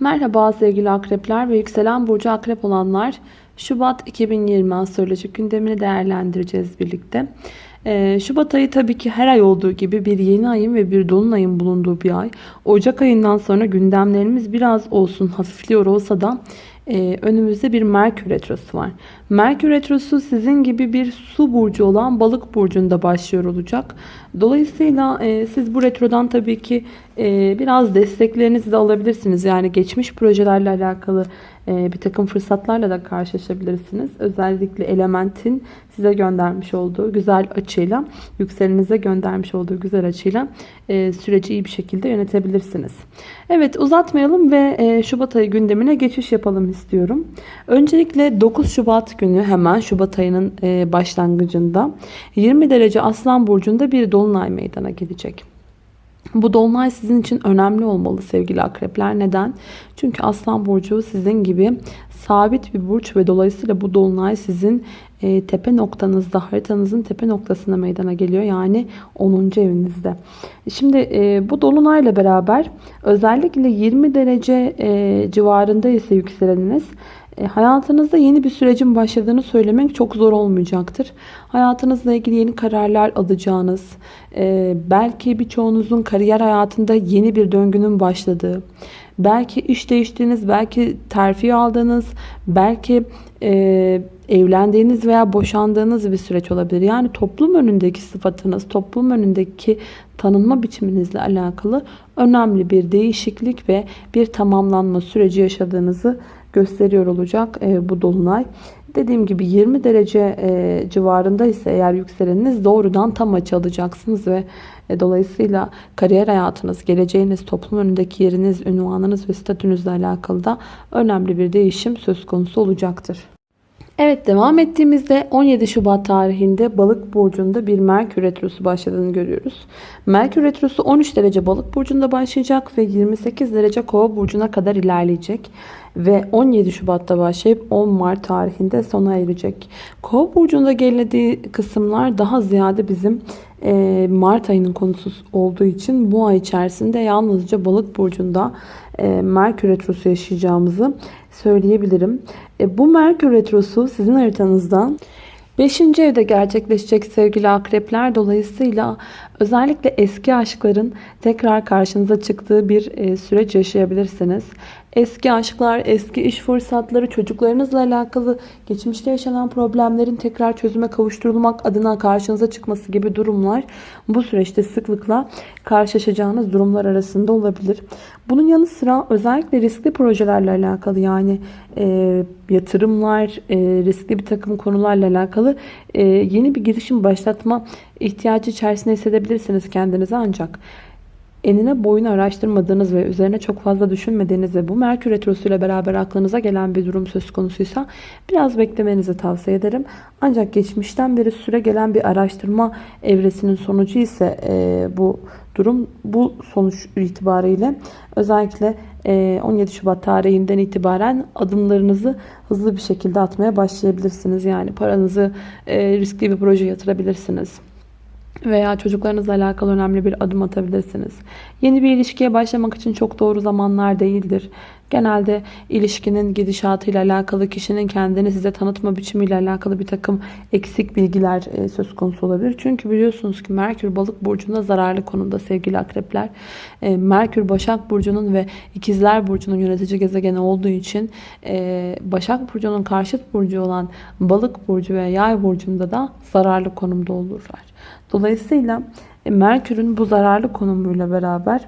Merhaba sevgili akrepler ve yükselen burcu akrep olanlar. Şubat 2020 astrolojik gündemini değerlendireceğiz birlikte. Ee, Şubat ayı tabii ki her ay olduğu gibi bir yeni ayın ve bir dolunayın bulunduğu bir ay. Ocak ayından sonra gündemlerimiz biraz olsun hafifliyor olsa da e, önümüzde bir Merkür Retrosu var. Merkür Retrosu sizin gibi bir su burcu olan balık burcunda başlıyor olacak. Dolayısıyla e, siz bu retrodan tabii ki e, biraz desteklerinizi de alabilirsiniz. Yani geçmiş projelerle alakalı e, bir takım fırsatlarla da karşılaşabilirsiniz. Özellikle elementin size göndermiş olduğu güzel açıyla, yükselenize göndermiş olduğu güzel açıyla e, süreci iyi bir şekilde yönetebilirsiniz. Evet uzatmayalım ve e, Şubat ayı gündemine geçiş yapalım istiyorum. Öncelikle 9 Şubat günü hemen Şubat ayının e, başlangıcında 20 derece Aslan Burcu'nda bir dolunay meydana gelecek. Bu dolunay sizin için önemli olmalı sevgili akrepler. Neden? Çünkü Aslan Burcu sizin gibi sabit bir burç ve dolayısıyla bu dolunay sizin e, tepe noktanızda, haritanızın tepe noktasına meydana geliyor. Yani 10. evinizde. Şimdi e, bu dolunayla beraber özellikle 20 derece civarında ise yükseleniniz hayatınızda yeni bir sürecin başladığını söylemek çok zor olmayacaktır. Hayatınızla ilgili yeni kararlar alacağınız, e, belki birçoğunuzun kariyer hayatında yeni bir döngünün başladığı, belki iş değiştiğiniz, belki terfi aldığınız, belki e, evlendiğiniz veya boşandığınız bir süreç olabilir. Yani toplum önündeki sıfatınız, toplum önündeki tanınma biçiminizle alakalı önemli bir değişiklik ve bir tamamlanma süreci yaşadığınızı gösteriyor olacak e, bu dolunay. Dediğim gibi 20 derece e, civarında ise eğer yükseleniniz doğrudan tam açı alacaksınız ve e, dolayısıyla kariyer hayatınız, geleceğiniz, toplum önündeki yeriniz, ünvanınız ve statünüzle alakalı da önemli bir değişim söz konusu olacaktır. Evet devam ettiğimizde 17 Şubat tarihinde balık burcunda bir Merkür Retrosu başladığını görüyoruz. Merkür Retrosu 13 derece balık burcunda başlayacak ve 28 derece kova burcuna kadar ilerleyecek. Ve 17 Şubat'ta başlayıp 10 Mart tarihinde sona erecek. Kova burcunda geldiği kısımlar daha ziyade bizim Mart ayının konusu olduğu için bu ay içerisinde yalnızca balık burcunda e, Merkür Retrosu yaşayacağımızı söyleyebilirim. E, bu Merkür Retrosu sizin haritanızdan 5. evde gerçekleşecek sevgili akrepler dolayısıyla özellikle eski aşkların tekrar karşınıza çıktığı bir e, süreç yaşayabilirsiniz. Eski aşklar, eski iş fırsatları, çocuklarınızla alakalı geçmişte yaşanan problemlerin tekrar çözüme kavuşturulmak adına karşınıza çıkması gibi durumlar bu süreçte sıklıkla karşılaşacağınız durumlar arasında olabilir. Bunun yanı sıra özellikle riskli projelerle alakalı yani e, yatırımlar, e, riskli bir takım konularla alakalı e, yeni bir girişim başlatma ihtiyacı içerisinde hissedebilirsiniz kendinizi ancak enine boyunu araştırmadığınız ve üzerine çok fazla düşünmediğiniz ve bu Merkür Retrosu ile beraber aklınıza gelen bir durum söz konusuysa biraz beklemenizi tavsiye ederim. Ancak geçmişten beri süre gelen bir araştırma evresinin sonucu ise e, bu durum bu sonuç itibariyle özellikle 17 e, Şubat tarihinden itibaren adımlarınızı hızlı bir şekilde atmaya başlayabilirsiniz. Yani paranızı e, riskli bir proje yatırabilirsiniz veya çocuklarınızla alakalı önemli bir adım atabilirsiniz. Yeni bir ilişkiye başlamak için çok doğru zamanlar değildir. Genelde ilişkinin gidişatıyla alakalı kişinin kendini size tanıtma biçimiyle alakalı bir takım eksik bilgiler e, söz konusu olabilir. Çünkü biliyorsunuz ki Merkür balık burcunda zararlı konumda sevgili akrepler. E, Merkür Başak Burcu'nun ve İkizler Burcu'nun yönetici gezegeni olduğu için e, Başak Burcu'nun karşıt burcu olan balık burcu ve yay burcunda da zararlı konumda olurlar. Dolayısıyla Merkür'ün bu zararlı konumuyla beraber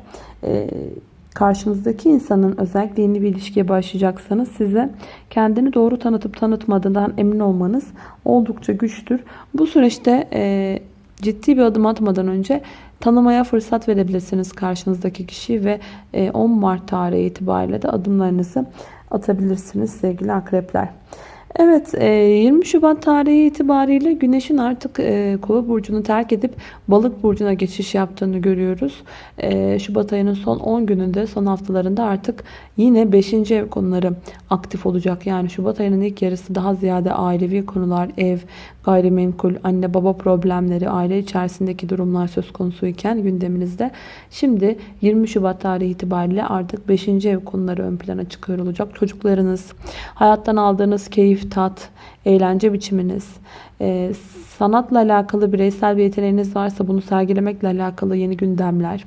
karşınızdaki insanın özellikle yeni bir ilişkiye başlayacaksanız size kendini doğru tanıtıp tanıtmadığından emin olmanız oldukça güçtür. Bu süreçte e, ciddi bir adım atmadan önce tanımaya fırsat verebilirsiniz karşınızdaki kişiyi ve e, 10 Mart tarihi itibariyle de adımlarınızı atabilirsiniz sevgili akrepler. Evet 20 e, Şubat tarihi itibariyle Güneş'in artık e, Kova burcunu terk edip Balık burcuna geçiş yaptığını görüyoruz. E, Şubat ayının son 10 gününde son haftalarında artık yine 5. ev konuları aktif olacak. Yani Şubat ayının ilk yarısı daha ziyade ailevi konular, ev, gayrimenkul, anne baba problemleri, aile içerisindeki durumlar söz konusuyken gündeminizde. Şimdi 20 Şubat tarihi itibariyle artık 5. ev konuları ön plana çıkıyor olacak. Çocuklarınız, hayattan aldığınız keyif, tat, eğlence biçiminiz, e, sanatla alakalı bireysel bir yeteneğiniz varsa bunu sergilemekle alakalı yeni gündemler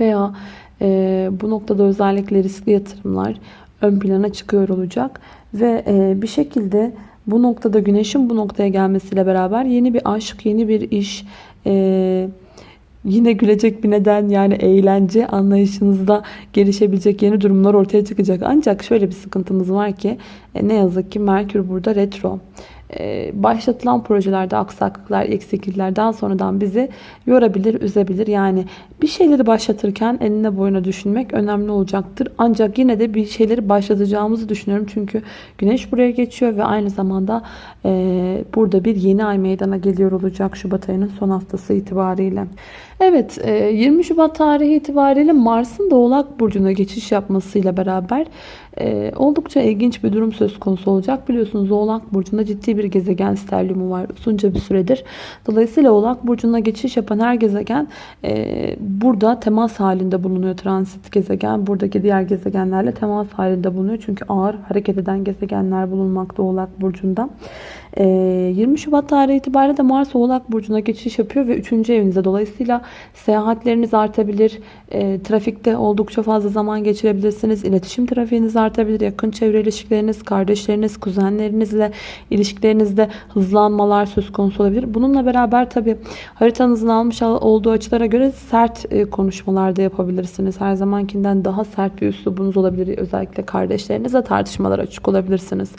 veya e, bu noktada özellikle riskli yatırımlar ön plana çıkıyor olacak ve e, bir şekilde bu noktada güneşin bu noktaya gelmesiyle beraber yeni bir aşk, yeni bir iş, e, yine gülecek bir neden yani eğlence anlayışınızda gelişebilecek yeni durumlar ortaya çıkacak. Ancak şöyle bir sıkıntımız var ki e, ne yazık ki Merkür burada retro. E, başlatılan projelerde aksaklıklar, eksiklikler daha sonradan bizi yorabilir, üzebilir. Yani bir şeyleri başlatırken eline boyuna düşünmek önemli olacaktır. Ancak yine de bir şeyleri başlatacağımızı düşünüyorum. Çünkü güneş buraya geçiyor ve aynı zamanda e, burada bir yeni ay meydana geliyor olacak Şubat ayının son haftası itibariyle. Evet 20 Şubat tarihi itibariyle Mars'ın da Oğlak Burcu'na geçiş yapmasıyla beraber oldukça ilginç bir durum söz konusu olacak. Biliyorsunuz Oğlak Burcu'nda ciddi bir gezegen sterliumu var uzunca bir süredir. Dolayısıyla Oğlak Burcu'na geçiş yapan her gezegen burada temas halinde bulunuyor. Transit gezegen buradaki diğer gezegenlerle temas halinde bulunuyor. Çünkü ağır hareket eden gezegenler bulunmakta Oğlak Burcu'nda. 20 Şubat tarihi itibariyle de Mars Oğlak Burcu'na geçiş yapıyor ve 3. evinizde. Dolayısıyla seyahatleriniz artabilir. E, trafikte oldukça fazla zaman geçirebilirsiniz. İletişim trafiğiniz artabilir. Yakın çevre ilişkileriniz, kardeşleriniz, kuzenlerinizle ilişkilerinizde hızlanmalar söz konusu olabilir. Bununla beraber tabi haritanızın almış olduğu açılara göre sert e, konuşmalar da yapabilirsiniz. Her zamankinden daha sert bir üslubunuz olabilir. Özellikle kardeşlerinizle tartışmalar açık olabilirsiniz.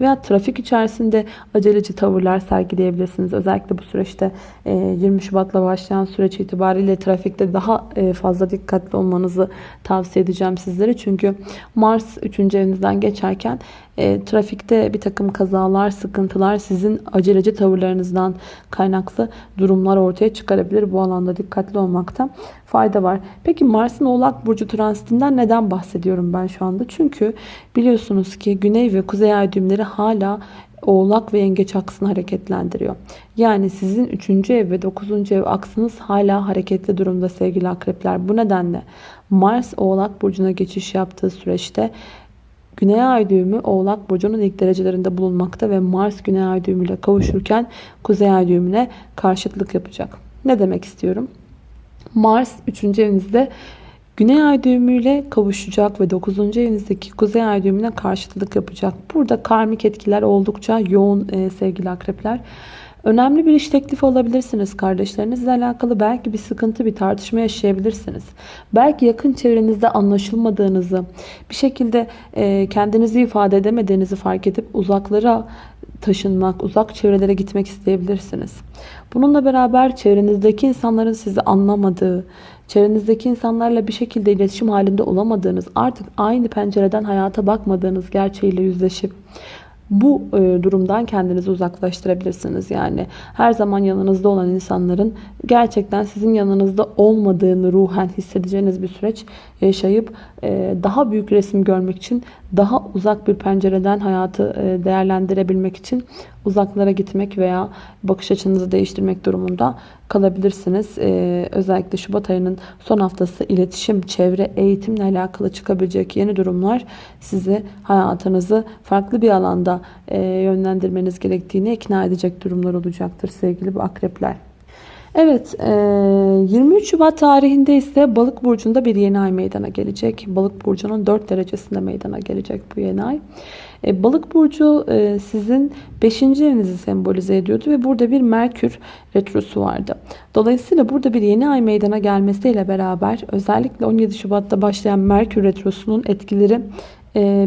Veya trafik içerisinde aceleci tavırlar sergileyebilirsiniz. Özellikle bu süreçte 20 e, Şubat'la başlayan süreç itibariyle trafikte daha e, fazla dikkatli olmanızı tavsiye edeceğim sizlere. Çünkü Mars 3. evinizden geçerken e, trafikte bir takım kazalar, sıkıntılar sizin aceleci tavırlarınızdan kaynaklı durumlar ortaya çıkarabilir. Bu alanda dikkatli olmakta fayda var. Peki Mars'ın Oğlak Burcu transitinden neden bahsediyorum ben şu anda? Çünkü biliyorsunuz ki Güney ve Kuzey ay düğümleri hala Oğlak ve Yengeç aksını hareketlendiriyor. Yani sizin 3. ev ve 9. ev aksınız hala hareketli durumda sevgili akrepler. Bu nedenle Mars Oğlak Burcu'na geçiş yaptığı süreçte Güney ay düğümü Oğlak Burcu'nun ilk derecelerinde bulunmakta ve Mars Güney ay düğümüyle kavuşurken Kuzey ay düğümüne karşıtlık yapacak. Ne demek istiyorum? Mars 3. evinizde Güney ay düğümüyle kavuşacak ve 9. evinizdeki kuzey ay düğümüne karşıtlık yapacak. Burada karmik etkiler oldukça yoğun e, sevgili akrepler. Önemli bir iş teklifi alabilirsiniz kardeşlerinizle alakalı. Belki bir sıkıntı, bir tartışma yaşayabilirsiniz. Belki yakın çevrenizde anlaşılmadığınızı, bir şekilde e, kendinizi ifade edemediğinizi fark edip uzaklara taşınmak, uzak çevrelere gitmek isteyebilirsiniz. Bununla beraber çevrenizdeki insanların sizi anlamadığı, çevrenizdeki insanlarla bir şekilde iletişim halinde olamadığınız, artık aynı pencereden hayata bakmadığınız gerçeğiyle yüzleşip bu e, durumdan kendinizi uzaklaştırabilirsiniz. Yani her zaman yanınızda olan insanların gerçekten sizin yanınızda olmadığını ruhen hissedeceğiniz bir süreç yaşayıp e, daha büyük resim görmek için daha uzak bir pencereden hayatı e, değerlendirebilmek için uzaklara gitmek veya bakış açınızı değiştirmek durumunda kalabilirsiniz. Ee, özellikle Şubat ayının son haftası iletişim, çevre, eğitimle alakalı çıkabilecek yeni durumlar sizi hayatınızı farklı bir alanda e, yönlendirmeniz gerektiğini ikna edecek durumlar olacaktır sevgili bu akrepler. Evet 23 e, Şubat tarihinde ise balık burcunda bir yeni ay meydana gelecek. Balık burcunun 4 derecesinde meydana gelecek bu yeni ay. E, balık burcu e, sizin 5. evinizi sembolize ediyordu ve burada bir Merkür retrosu vardı. Dolayısıyla burada bir yeni ay meydana gelmesiyle beraber özellikle 17 Şubat'ta başlayan Merkür retrosunun etkileri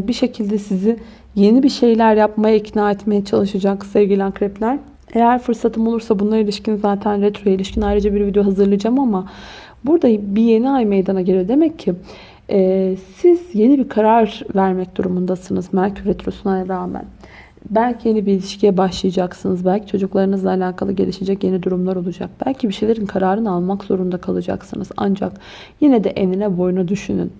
bir şekilde sizi yeni bir şeyler yapmaya ikna etmeye çalışacak sevgili akrepler. Eğer fırsatım olursa bunlara ilişkin zaten retro ilişkin ayrıca bir video hazırlayacağım ama burada bir yeni ay meydana geliyor. Demek ki e, siz yeni bir karar vermek durumundasınız Merkür Retrosu'na rağmen. Belki yeni bir ilişkiye başlayacaksınız. Belki çocuklarınızla alakalı gelişecek yeni durumlar olacak. Belki bir şeylerin kararını almak zorunda kalacaksınız. Ancak yine de enine boyuna düşünün.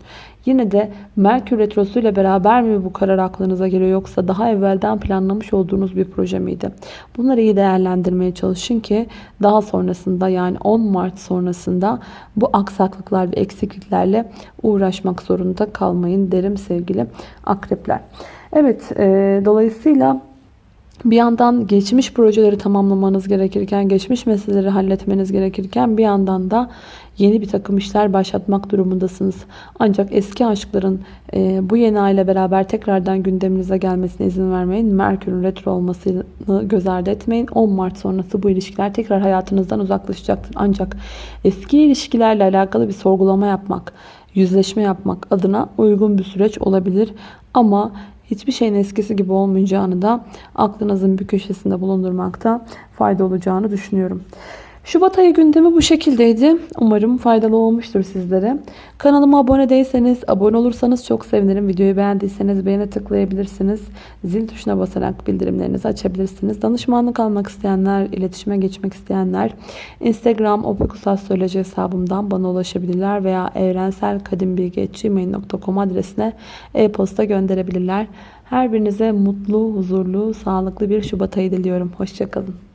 Yine de Merkür Retrosu ile beraber mi bu karar aklınıza geliyor yoksa daha evvelden planlamış olduğunuz bir proje miydi? Bunları iyi değerlendirmeye çalışın ki daha sonrasında yani 10 Mart sonrasında bu aksaklıklar ve eksikliklerle uğraşmak zorunda kalmayın derim sevgili akrepler. Evet e, dolayısıyla bir yandan geçmiş projeleri tamamlamanız gerekirken, geçmiş meseleleri halletmeniz gerekirken bir yandan da yeni bir takım işler başlatmak durumundasınız. Ancak eski aşkların e, bu yeni ayla beraber tekrardan gündeminize gelmesine izin vermeyin. Merkür'ün retro olmasını göz ardı etmeyin. 10 Mart sonrası bu ilişkiler tekrar hayatınızdan uzaklaşacaktır. Ancak eski ilişkilerle alakalı bir sorgulama yapmak, yüzleşme yapmak adına uygun bir süreç olabilir. Ama hiçbir şeyin eskisi gibi olmayacağını da aklınızın bir köşesinde bulundurmakta fayda olacağını düşünüyorum. Şubat ayı gündemi bu şekildeydi. Umarım faydalı olmuştur sizlere. Kanalıma abone değilseniz, abone olursanız çok sevinirim. Videoyu beğendiyseniz beğene tıklayabilirsiniz. Zil tuşuna basarak bildirimlerinizi açabilirsiniz. Danışmanlık almak isteyenler, iletişime geçmek isteyenler Instagram opikusastroloji hesabımdan bana ulaşabilirler veya evrenselkadimbilgi.gmail.com adresine e-posta gönderebilirler. Her birinize mutlu, huzurlu, sağlıklı bir Şubat ayı diliyorum. Hoşçakalın.